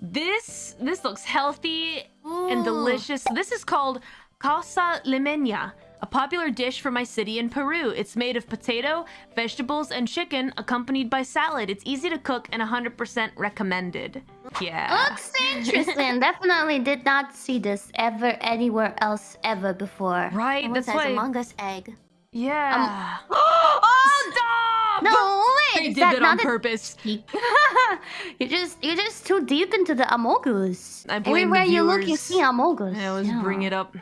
This this looks healthy and delicious. This is called Causa limeña, a popular dish from my city in Peru. It's made of potato, vegetables, and chicken, accompanied by salad. It's easy to cook and 100% recommended. Yeah. Looks interesting. Definitely did not see this ever anywhere else ever before. Right, Someone that's says why. Among Us egg. Yeah. Um, oh, Stop! no! Wait, They did that it on purpose. you're just you're just too deep into the Amogus. I blame the Everywhere you look, you see Amogus. I always Yeah. bring it up.